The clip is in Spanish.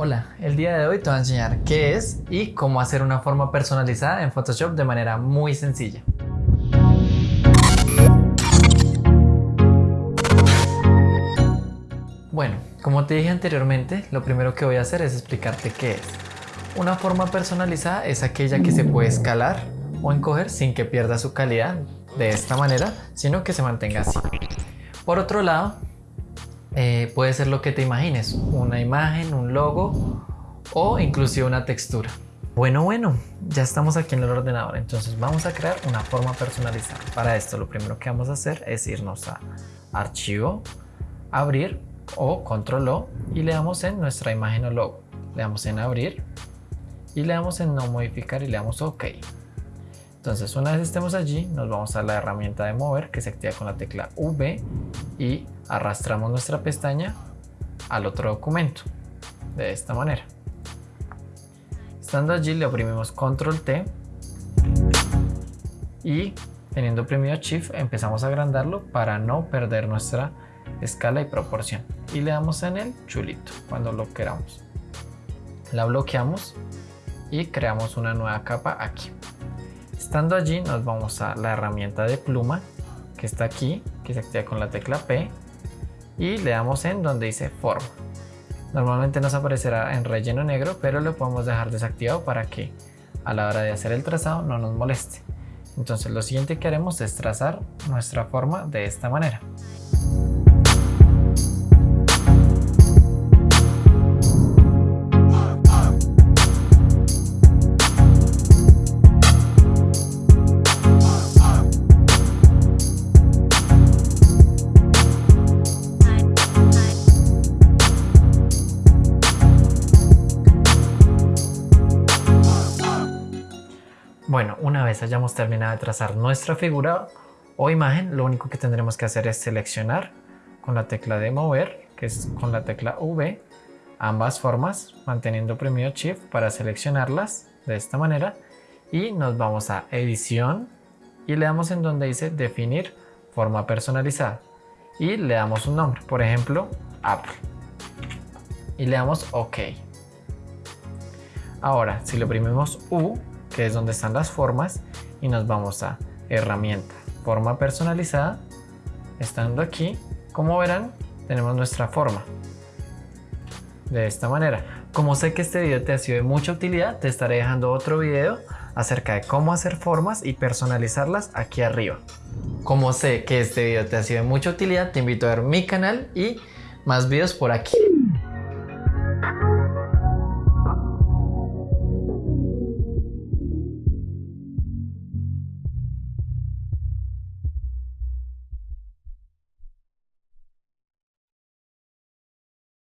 Hola, el día de hoy te voy a enseñar qué es y cómo hacer una forma personalizada en Photoshop de manera muy sencilla. Bueno, como te dije anteriormente, lo primero que voy a hacer es explicarte qué es. Una forma personalizada es aquella que se puede escalar o encoger sin que pierda su calidad de esta manera, sino que se mantenga así. Por otro lado, eh, puede ser lo que te imagines, una imagen, un logo o inclusive una textura. Bueno, bueno, ya estamos aquí en el ordenador, entonces vamos a crear una forma personalizada. Para esto lo primero que vamos a hacer es irnos a Archivo, Abrir o Control O y le damos en nuestra imagen o logo. Le damos en Abrir y le damos en No modificar y le damos OK. Entonces una vez estemos allí nos vamos a la herramienta de mover que se activa con la tecla V y arrastramos nuestra pestaña al otro documento de esta manera. Estando allí le oprimimos control T y teniendo oprimido shift empezamos a agrandarlo para no perder nuestra escala y proporción y le damos en el chulito cuando lo queramos. La bloqueamos y creamos una nueva capa aquí. Estando allí nos vamos a la herramienta de pluma que está aquí, que se activa con la tecla P y le damos en donde dice forma. Normalmente nos aparecerá en relleno negro, pero lo podemos dejar desactivado para que a la hora de hacer el trazado no nos moleste. Entonces lo siguiente que haremos es trazar nuestra forma de esta manera. Bueno, una vez hayamos terminado de trazar nuestra figura o imagen, lo único que tendremos que hacer es seleccionar con la tecla de mover, que es con la tecla V, ambas formas, manteniendo oprimido Shift para seleccionarlas de esta manera. Y nos vamos a edición y le damos en donde dice definir forma personalizada. Y le damos un nombre, por ejemplo, Apple. Y le damos OK. Ahora, si le oprimimos U, que es donde están las formas y nos vamos a herramienta, forma personalizada. Estando aquí, como verán, tenemos nuestra forma. De esta manera. Como sé que este video te ha sido de mucha utilidad, te estaré dejando otro video acerca de cómo hacer formas y personalizarlas aquí arriba. Como sé que este video te ha sido de mucha utilidad, te invito a ver mi canal y más videos por aquí.